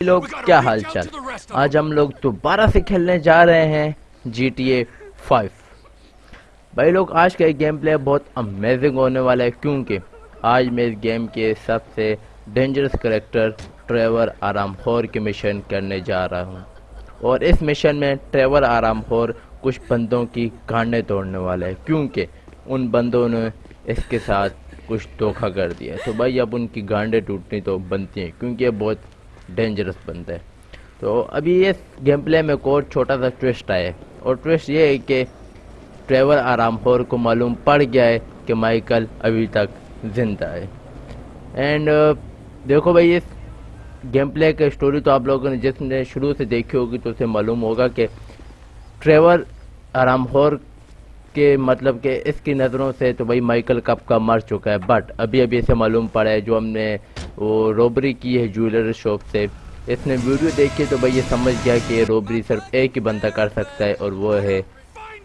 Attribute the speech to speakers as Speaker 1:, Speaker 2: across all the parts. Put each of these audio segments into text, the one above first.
Speaker 1: لوگ کیا حال چال؟ آج ہم لوگ دوبارہ سے کھیلنے جا رہے ہیں جی ٹی اے فائیو۔ بھائی لوگ آج کا گیم پلے بہت امیزنگ ہونے والا ہے کیونکہ آج میں اس گیم کے سب سے ڈینجرس کریکٹر ٹریور آرام خور کی مشن کرنے جا رہا ہوں۔ اور اس مشن میں ٹریور آرام خور کچھ بندوں کی گانڈیں توڑنے والا ہے کیونکہ ان بندوں نے اس کے ساتھ کچھ دھوکہ کر دیا ہے۔ تو بھائی اب ان کی گانڈیں ٹوٹنی تو بنتی ہیں، کیونکہ یہ بہت ڈینجرس بندہ ہے۔ تو ابھی اس گیم پلے میں کوئی چھوٹا سا ٹوسٹ آیا ہے۔ اور ٹوسٹ یہ ہے کہ ٹریور آرام خور کو معلوم پڑ گیا ہے کہ مائیکل ابھی تک زندہ ہے۔ اینڈ دیکھو بھائی، اس گیم پلے کا اسٹوری تو آپ لوگوں نے جس نے شروع سے دیکھی ہوگی تو اسے معلوم ہوگا کہ ٹریور آرام خور کے مطلب کہ اس کی نظروں سے تو بھائی مائیکل کب کا مر چکا ہے بٹ ابھی ابھی اسے معلوم پڑا ہے جو ہم نے وہ روبری کی ہے جویلر شاپ سے۔ اس نے ویڈیو دیکھی تو بھائی یہ سمجھ گیا کہ یہ روبری صرف ایک ہی بندہ کر سکتا ہے اور وہ ہے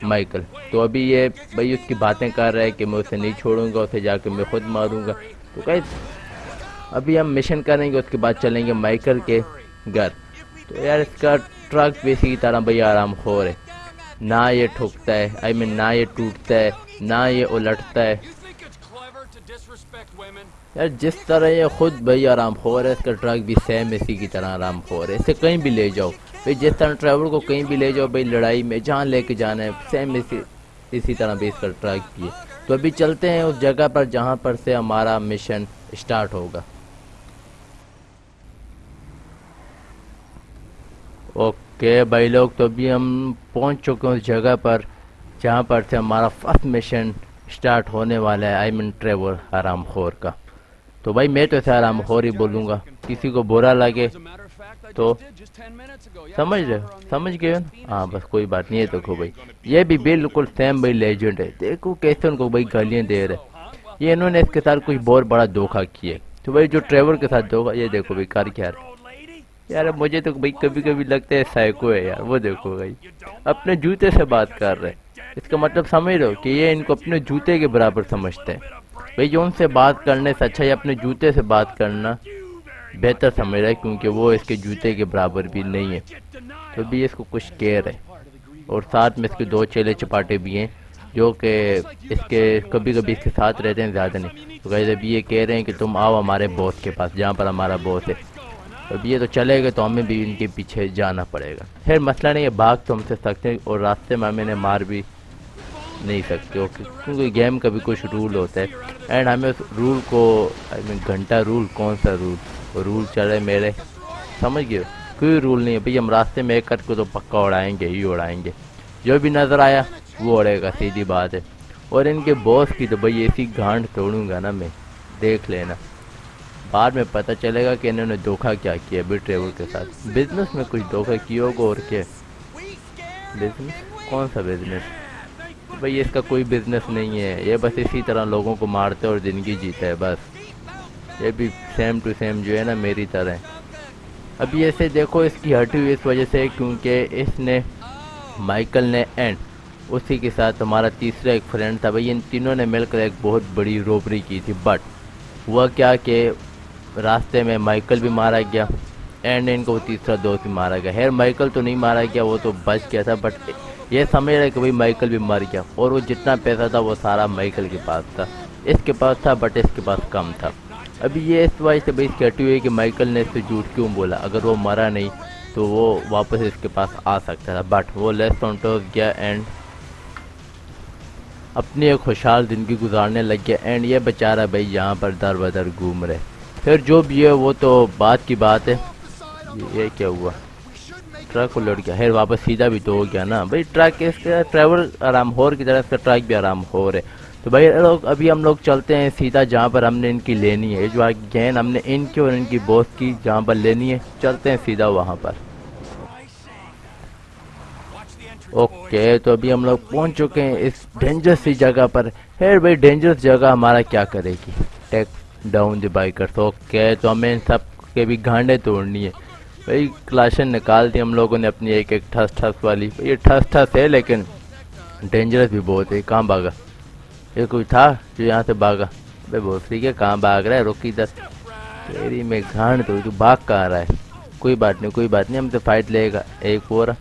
Speaker 1: مائیکل۔ تو ابھی یہ بھائی اس کی باتیں کر رہا ہے کہ میں اسے نہیں چھوڑوں گا، اسے جا کے میں خود ماروں گا۔ تو کہ ابھی ہم مشن کریں گے، اس کے بعد چلیں گے مائیکل کے گھر۔ تو یار اس کا ٹرک بھی اسی طرح بھائی آرام خور ہے۔ نہ یہ ٹھکتا ہے آئی مین نہ یہ ٹوٹتا ہے نہ یہ الٹتا ہے? یار جس طرح یہ خود بھائی آرام خور ہے اس کا ٹرک بھی سیم اسی کی طرح آرام خور ہے۔ اسے کہیں بھی لے جاؤ۔ بھائی جس طرح ڈرائیور کو کہیں بھی لے جاؤ بھائی لڑائی میں جہاں لے کے جانا ہے سیم اسی اسی طرح بھی اس کا ٹرک بھی ہے۔ تو ابھی چلتے ہیں اس جگہ پر جہاں پر سے ہمارا مشن اسٹارٹ ہوگا۔ اوکے بھائی لوگ، تو ابھی ہم پہنچ چکے ہیں اس جگہ پر جہاں پر سے ہمارا فرسٹ مشن اسٹارٹ ہونے والا ہے آئی مین ٹریور آرام خور کا۔ تو بھائی میں تو اسے آرام خور ہی بولوں گا۔ کسی کو برا لگے تو سمجھ رہے سمجھ گئے ہاں بس کوئی بات نہیں ہے دیکھو بھائی۔ یہ بھی بالکل سیم بھائی لیجنڈ ہے۔ دیکھو کیسے ان کو بھائی گالیاں دے رہے یہ انہوں نے اس کے ساتھ کچھ بہت بڑا دھوکہ کیا تو بھائی جو ٹریور کے ساتھ دھوکہ، یہ دیکھو بھائی کر کیا رہے یار مجھے تو بھائی کبھی کبھی لگتا ہے سائیکو ہے یار، وہ دیکھو بھائی۔ اپنے جوتے سے بات کر رہے اس کا مطلب سمجھ رہے ہو کہ یہ ان کو اپنے جوتے کے برابر سمجھتے ہیں۔ بھائی، جو ان سے بات کرنے سے اچھا یہ اپنے جوتے سے بات کرنا بہتر سمجھ رہا ہے، کیونکہ وہ اس کے جوتے کے برابر بھی نہیں ہے۔ تو بھی اس کو کچھ کہہ رہے اور ساتھ میں اس کے دو چیلے چپاٹے بھی ہیں، جو کہ اس کے کبھی کبھی اس کے ساتھ رہتے ہیں، زیادہ نہیں۔ تو غیر ابھی یہ کہہ رہے ہیں کہ تم آؤ ہمارے باس کے پاس، جہاں پر ہمارا باس ہے۔ اب یہ تو چلے گئے تو ہمیں بھی ان کے پیچھے جانا پڑے گا۔ خیر، مسئلہ نہیں ہے بھاگ تو ہم سے سکتے ہیں اور راستے میں ہمیں انہیں مار بھی نہیں سکتے۔ اوکے کیونکہ گیم کا بھی کچھ رول ہوتا ہے۔ اینڈ ہمیں اس رول کو آئی مین گھنٹہ رول کون سا رول رول چلے میرے۔ سمجھ گئے؟ کوئی رول نہیں ہے۔ بھئی ہم راستے میں ایک کٹ کو تو پکا اڑائیں گے ہی اڑائیں گے۔ جو بھی نظر آیا، وہ اڑے گا، سیدھی بات ہے۔ اور ان کے باس کی تو بھئی ایسی گھانٹ توڑوں گا نا میں۔ دیکھ لینا۔ بعد میں پتہ چلے گا کہ انہوں نے دھوکہ کیا کیا بھی ٹریول کے ساتھ۔ بزنس میں کچھ دھوکہ کیا ہوگا اور کیا؟ بزنس کون سا بزنس بھئی اس کا کوئی بزنس نہیں ہے۔ یہ بس اسی طرح لوگوں کو مارتے اور زندگی جیتا ہے، بس۔ یہ بھی سیم ٹو سیم جو ہے نا، میری طرح۔ ابھی ایسے دیکھو، اس کی ہٹی ہوئی اس وجہ سے کیونکہ اس نے مائیکل نے اینڈ اسی کے ساتھ ہمارا تیسرا ایک فرینڈ تھا۔ بھئی ان تینوں نے مل کر ایک بہت بڑی روبری کی تھی۔ بٹ ہوا کیا کہ راستے میں مائیکل بھی مارا گیا اینڈ ان کو تیسرا دوست بھی مارا گیا۔ خیر، مائیکل تو نہیں مارا گیا، وہ تو بچ گیا تھا بٹ یہ سمجھ رہے کہ بھئی مائیکل بھی مر گیا اور وہ جتنا پیسہ تھا، وہ سارا مائیکل کے پاس تھا۔ اس کے پاس تھا بٹ اس کے پاس کم تھا۔ ابھی یہ اس وجہ سے بھئی کہتی ہوئی کہ مائیکل نے اس سے جھوٹ کیوں بولا؟ اگر وہ مرا نہیں تو وہ واپس اس کے پاس آ سکتا تھا بٹ وہ لیس ٹونٹوز گیا اینڈ اپنی ایک خوشحال زندگی گزارنے لگ گیا اینڈ یہ بیچارہ بھائی یہاں پر در بدر گھوم رہے۔ پھر جو بھی ہے وہ تو بات کی بات ہے۔ یہ- کیا ہوا؟ ٹرک الٹ گیا۔ خیر، واپس سیدھا بھی تو ہو گیا نا۔ بھائی، ٹرک اس کا ڈرائیور آرام خور کی طرح اس کا ٹرک بھی آرام خور ہے۔ تو بھائی لوگ ابھی ہم لوگ چلتے ہیں سیدھا جہاں پر ہم نے ان کی لینی ہے۔ جو گین ہم نے ان کی اور ان کی باس کی جہاں پر لینی ہے۔ چلتے ہیں سیدھا وہاں پر۔ اوکے، تو ابھی ہم لوگ پہنچ چکے ہیں اس ڈینجرس سی جگہ پر۔ خیر بھائی، ڈینجرس جگہ ہمارا کیا کرے گی؟ ٹیک۔ ڈاؤن دی تو اوکے تو ہمیں ان سب کے بھی گھانڈے توڑنی ہے۔ بھائی، کلاشن نکال دی ہم لوگوں نے اپنی ایک ایک ٹھس ٹھس والی۔ یہ ٹھس ٹھس ہے لیکن ڈینجرس بھی بہت ہے۔ کہاں بھاگا؟ یہ کوئی تھا جو یہاں سے بھاگا؟ بھائی، بہت ٹھیک ہے۔ کہاں بھاگ رہا ہے؟ روکی دس۔ تیری میں گھانڈ تو تو بھاگ کہاں رہا ہے؟ کوئی بات نہیں، کوئی بات نہیں، ہم سے فائٹ لے گا۔ ایک ہو رہا۔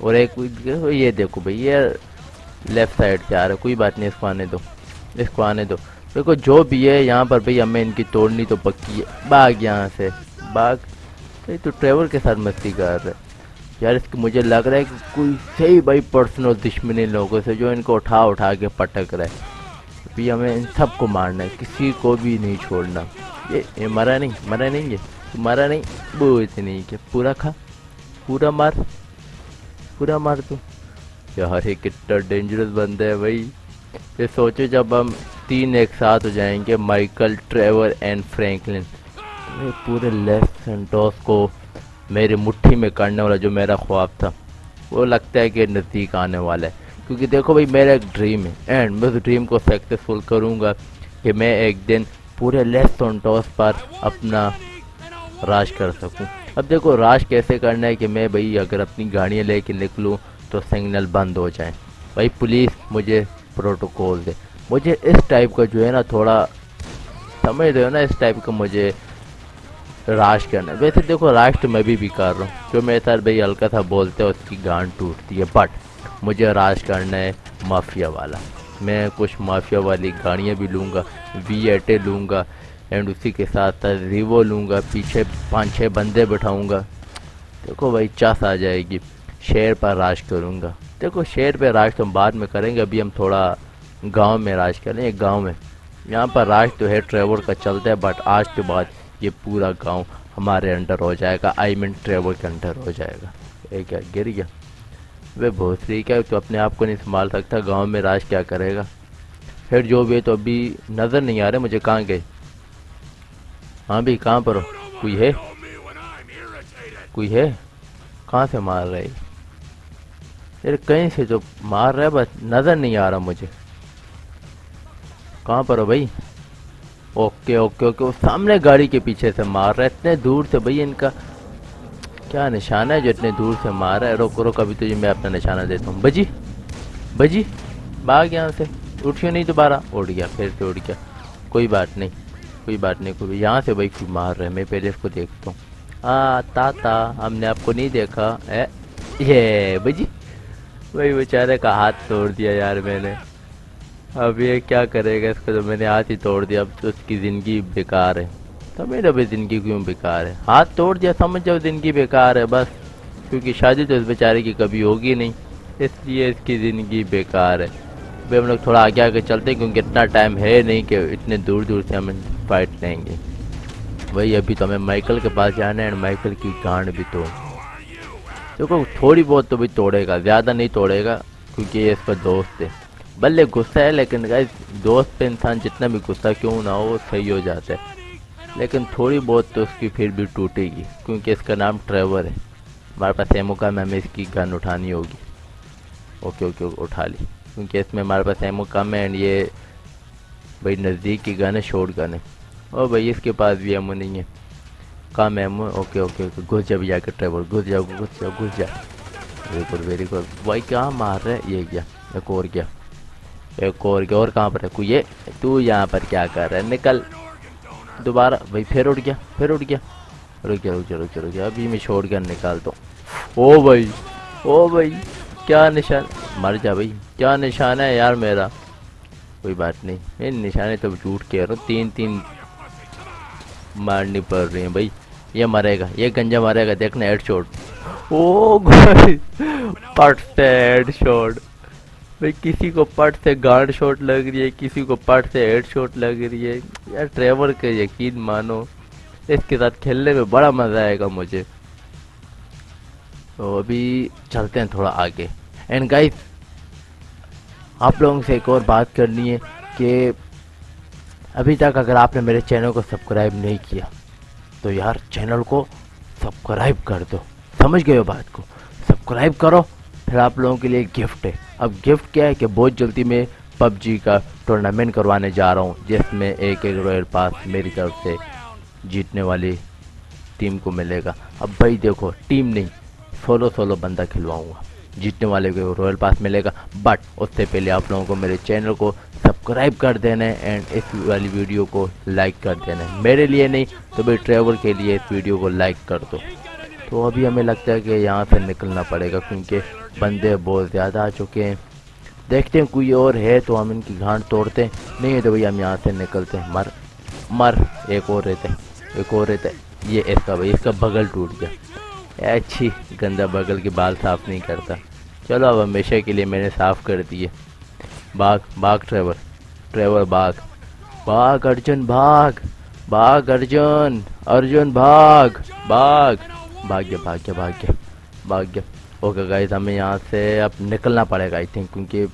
Speaker 1: اور ایک یہ دیکھو بھائی، یہ لیفٹ سائڈ سے آ رہا ہے۔ کوئی بات نہیں، اس کو آنے دو۔ اس کو آنے دو۔ دیکھو جو بھی ہے، یہاں پر بھائی ہمیں ان کی توڑنی تو پکی ہے۔ باغ یہاں سے۔ باغ۔ بھائی تو ٹریول کے ساتھ مستی کر رہے یار، اس کی مجھے لگ رہا ہے کہ کوئی صحیح بھائی پرسنل دشمنی لوگوں سے جو ان کو اٹھا اٹھا کے پٹک رہا ہے ہمیں ان سب کو مارنا ہے، کسی کو بھی نہیں چھوڑنا۔ یہ مرا نہیں مرا نہیں یہ۔ مرا نہیں، وہ اتنی کہ پورا کھا۔ پورا مار۔ پورا مار تو۔ یار یہ کتنا ڈینجرس بندہ ہے بھائی۔ یہ سوچو جب ہم تین ایک ساتھ ہو جائیں گے، مائیکل، ٹریور اینڈ فرینکلن۔ پورے لیفٹ سینٹوس کو میری مٹھی میں کرنے والا جو میرا خواب تھا، وہ لگتا ہے کہ نزدیک آنے والا ہے۔ کیونکہ دیکھو بھائی، میرا ایک ڈریم ہے۔ اینڈ میں اس ڈریم کو سکسیزفل کروں گا کہ میں ایک دن پورے لیفٹ سینٹوس پر اپنا راج کر سکوں۔ اب دیکھو، راج کیسے کرنا ہے کہ میں بھائی اگر اپنی گاڑیاں لے کے نکلوں تو سگنل بند ہو جائیں۔ بھائی، پولیس مجھے پروٹوکول دے۔ مجھے اس ٹائپ کا جو ہے نا تھوڑا سمجھ رہے ہو نا، اس ٹائپ کا مجھے راش کرنا ہے۔ ویسے دیکھو راش تو میں بھی کر رہا ہوں۔ جو میرے ساتھ بھائی ہلکا تھا بولتے ہیں، اس کی گان ٹوٹتی ہے۔ بٹ مجھے راش کرنا ہے مافیا والا۔ میں کچھ مافیا والی گاڑیاں بھی لوں گا وی ایٹے لوں گا اینڈ اسی کے ساتھ ساتھ ریوو لوں گا، پیچھے پانچ چھ بندے بٹھاؤں گا۔ دیکھو بھائی، چاس آ جائے گی۔ شیر پر راش کروں گا۔ دیکھو شیر پہ راش تو ہم بعد میں کریں گے، ابھی ہم تھوڑا گاؤں میں راج کر لیں، ایک گاؤں میں۔ یہاں پر راج تو ہے ٹریور کا چلتا ہے بٹ آج کے بعد یہ پورا گاؤں ہمارے انڈر ہو جائے گا۔ آئی مین ٹریور کے انڈر ہو جائے گا۔ یہ کیا، گر گیا۔ وہ بہت سی کیا تو اپنے آپ کو نہیں سنبھال سکتا گاؤں میں راج کیا کرے گا۔ پھر جو بھی ہے تو ابھی نظر نہیں آ رہے، مجھے کہاں گئے؟ ہاں بھی، کہاں پر ہو؟ کوئی ہے؟ کوئی ہے؟ کہاں سے مار رہے؟ یار کہیں سے جو مار رہا ہے، بس نظر نہیں آ رہا مجھے۔ کہاں پر ہو بھائی؟ اوکے اوکے اوکے سامنے گاڑی کے پیچھے سے مار رہا ہے، اتنے دور سے بھائی ان کا۔ کیا نشانہ ہے جو اتنے دور سے مار رہا ہے؟ روک روک ابھی تو جی میں اپنا نشانہ دیتا ہوں۔ بجی بجی، بھاگ یہاں سے۔ اٹھیو نہیں دوبارہ؟ اڑ گیا، پھر سے اڑ گیا۔ کوئی بات نہیں، کوئی بات نہیں، کوئی یہاں سے بھائی کوئی مار رہے میں پہلے اس کو دیکھتا ہوں۔ آ، تاتا، ہم نے آپ کو نہیں دیکھا۔ اے، یہ بجی بھائی بیچارے کا ہاتھ توڑ دیا یار میں نے۔ اب یہ کیا کرے گا؟ اس کو جو میں نے ہاتھ ہی توڑ دیا، اب تو اس کی زندگی بیکار ہے۔ تو میرا بھی زندگی کیوں بیکار ہے؟ ہاتھ توڑ دیا، سمجھ جاؤ زندگی بیکار ہے بس۔ کیونکہ شادی تو اس بیچارے کی کبھی ہوگی نہیں، اس لیے اس کی زندگی بیکار ہے۔ بھائی ہم لوگ تھوڑا آگے آگے چلتے ہیں، کیونکہ اتنا ٹائم ہے نہیں کہ اتنے دور دور سے ہم فائٹ لیں گے۔ وہی ابھی تو ہمیں مائیکل کے پاس جانا ہے مائیکل کی گانڈ بھی توڑ۔ دیکھو، تھوڑی بہت تو بھی توڑے گا، زیادہ نہیں توڑے گا، کیونکہ یہ اس کا دوست ہے۔ بلے غصہ ہے، لیکن گائز دوست پہ انسان جتنا بھی غصہ کیوں نہ ہو وہ صحیح ہو جاتا ہے۔ لیکن تھوڑی بہت تو اس کی پھر بھی ٹوٹے گی، کیونکہ اس کا نام ٹریور ہے۔ ہمارے پاس ایمو کا میں ہمیں اس کی گن اٹھانی ہوگی۔ اوکے اوکے اٹھا لی۔ کیونکہ اس میں ہمارے پاس ایمو کم ہے اینڈ یہ بھائی نزدیک کی گن ہے شورٹ گن ہے۔ اور بھائی، اس کے پاس بھی ایمو نہیں ہے۔ کام ایمو، اوکے اوکے اوکے، گھس جا بھی جا کے ٹریور، گھس جاؤ گھس جاؤ گھس جا۔ Very good very good. بھائی، کیا مار رہے یہ گیا ایک اور گیا ایک اور کے اور کہاں پر ہے؟ یہ تو یہاں پر کیا کر رہا ہے؟ نکل۔ دوبارہ بھائی، پھر اٹھ گیا، پھر اٹھ گیا۔ رک گیا رک گیا رک گیا رک گیا ابھی میں چھوڑ کر نکالتا ہوں او بھائی او بھائی، کیا نشان؟ مر جا بھائی، کیا نشان ہے یار میرا؟ کوئی بات نہیں۔ میں نشانے تو جھوٹ کہہ رہا ہوں۔ تین تین مارنی پڑ رہی ہیں بھائی۔ یہ مرے گا، یہ گنجا مرے گا۔ دیکھنا head shot oh perfect head shot بھائی، کسی کو پٹ سے گارڈ شاٹ لگ رہی ہے، کسی کو پٹ سے ہیڈ شاٹ لگ رہی ہے۔ یار، ٹریور کے یقین مانو، اس کے ساتھ کھیلنے میں بڑا مزہ آئے گا مجھے۔ تو ابھی چلتے ہیں تھوڑا آگے۔ اینڈ گائز آپ لوگوں سے ایک اور بات کرنی ہے کہ ابھی تک اگر آپ نے میرے چینل کو سبسکرائب نہیں کیا، تو یار، چینل کو سبسکرائب کر دو۔ سمجھ گئے ہو بات کو؟ سبسکرائب کرو۔ پھر آپ لوگوں کے لیے گفٹ ہے۔ اب گفٹ کیا ہے کہ بہت جلدی میں پب جی کا ٹورنامنٹ کروانے جا رہا ہوں، جس میں ایک ایک رویل پاس میری طرف سے جیتنے والی ٹیم کو ملے گا۔ اب بھائی دیکھو، ٹیم نہیں سولو سولو بندہ کھلواؤں گا۔ جیتنے والے کو رویل پاس ملے گا۔ بٹ اس سے پہلے آپ لوگوں کو میرے چینل کو سبسکرائب کر دینا ہے اینڈ اس والی ویڈیو کو لائک کر دینا ہے۔ میرے لیے نہیں، تو بھائی ٹریول کے لیے اس ویڈیو کو لائک کر دو۔ تو ابھی ہمیں لگتا ہے کہ یہاں سے نکلنا پڑے گا کیونکہ بندے بہت زیادہ آ چکے ہیں۔ دیکھتے ہیں کوئی اور ہے تو ہم ان کی گھانٹ توڑتے ہیں۔ نہیں ہے تو بھائی، ہم یہاں سے نکلتے ہیں۔ مر مر، ایک اور رہتے ایک اور رہتے یہ اس کا بھائی، اس کا بغل ٹوٹ گیا۔ اچھی، گندا بغل کے بال صاف نہیں کرتا۔ چلو اب ہمیشہ کے لیے میں نے صاف کر دیے۔ باغ باغ ٹریور ٹریور باغ۔ باغ ارجن بھاگ باغ ارجن ارجن بھاگ باغ۔ بھاگ گیا بھاگ گیا بھاگ گیا بھاگ گیا اوکے گائز ہمیں یہاں سے اب نکلنا پڑے گا آئی تھنک کیونکہ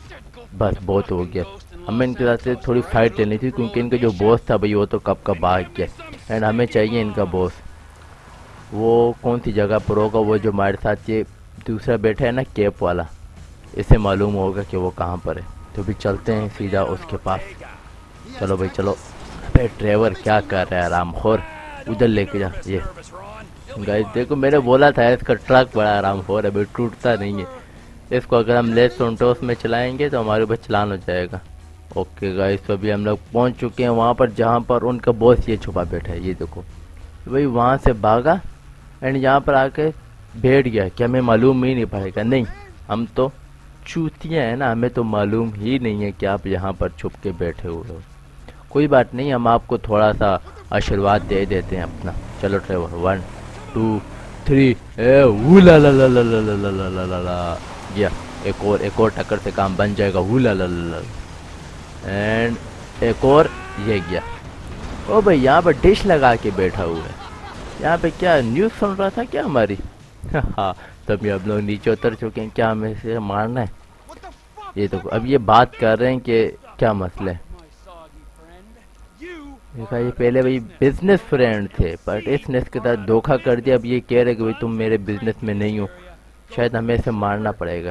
Speaker 1: بس بہت ہو گیا ہمیں ان کے ساتھ سے تھوڑی فائٹ لینی تھی کیونکہ ان کا جو بوس تھا بھائی وہ تو کب کا بھاگ گیا اینڈ ہمیں چاہیے ان کا بوس وہ کون سی جگہ پر ہوگا وہ جو ہمارے ساتھ یہ دوسرا بیٹھا ہے نا کیپ والا اسے معلوم ہوگا کہ وہ کہاں پر ہے تو بھی چلتے ہیں سیدھا اس کے پاس چلو بھائی چلو ابے ڈرائیور کیا کر رہا ہے آرام خور ادھر لے کے جا یہ گائز دیکھو میں نے بولا تھا اس کا ٹرک بڑا آرام خور ہے ٹوٹتا نہیں ہے اس کو اگر ہم لیس سونٹوس میں چلائیں گے تو ہمارے اوپر چلان ہو جائے گا اوکے گائز تو ابھی ہم لوگ پہنچ چکے ہیں وہاں پر جہاں پر ان کا باس یہ چھپا بیٹھا ہے یہ دیکھو بھائی وہاں سے بھاگا اینڈ یہاں پر آ کے بیٹھ گیا کہ ہمیں معلوم ہی نہیں پڑے گا نہیں ہم تو چوتیاں ہیں نا ہمیں تو معلوم ہی نہیں ہے کہ آپ یہاں پر چھپ کے بیٹھے ہوئے ہو کوئی بات نہیں ہم آپ کو تھوڑا سا آشرواد دے دیتے ہیں اپنا چلو ڈرائیور ون ٹو تھری اے لا لا لا لا لا لا لا لا لا لا لا گیا ایک اور ایک اور ٹکر سے کام بن جائے گا وو لا لا لا لا اینڈ ایک اور یہ گیا او بھائی یہاں پر ڈش لگا کے بیٹھا ہوا ہے یہاں پہ کیا نیوز سن رہا تھا کیا ہماری ہاں تب یہ اب لوگ نیچے اتر چکے ہیں کیا ہمیں اسے مارنا ہے یہ تو اب یہ بات کر رہے ہیں کہ کیا مسئلہ ہے یہ پہلے بھائی بزنس فرینڈ تھے بٹ اس نے اس کے ساتھ دھوکہ کر دیا۔ اب یہ کہہ رہے کہ بھائی تم میرے بزنس میں نہیں ہو۔ شاید ہمیں اسے مارنا پڑے گا،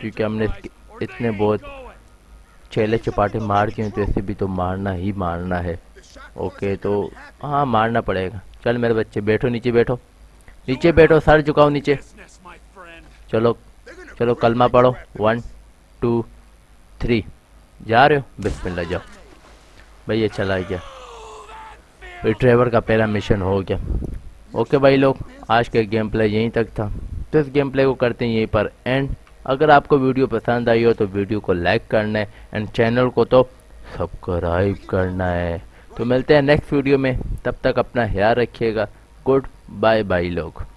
Speaker 1: کیونکہ ہم نے اتنے بہت چیلے چپاٹے مار کے ہیں، تو اسے بھی تو مارنا ہی مارنا ہے۔ اوکے تو ہاں مارنا پڑے گا۔ چل میرے بچے، بیٹھو، نیچے بیٹھو۔ نیچے بیٹھو، سر جھکاؤ نیچے۔ چلو چلو، کلمہ پڑھو۔ ون ٹو تھری جا رہے ہو؟ بسم اللہ، جاؤ۔ بھائی، یہ چلا گیا۔ ڈرائیور کا پہلا مشن ہو گیا۔ اوکے بھائی لوگ، آج کا گیم پلے یہیں تک تھا۔ تو اس گیم پلے کو کرتے ہیں یہیں پر اینڈ اگر آپ کو ویڈیو پسند آئی ہو تو ویڈیو کو لائک کرنا ہے اینڈ چینل کو تو سبسکرائب کرنا ہے۔ تو ملتے ہیں نیکسٹ ویڈیو میں۔ تب تک اپنا خیال رکھیے گا۔ گڈ بائے بائی لوگ۔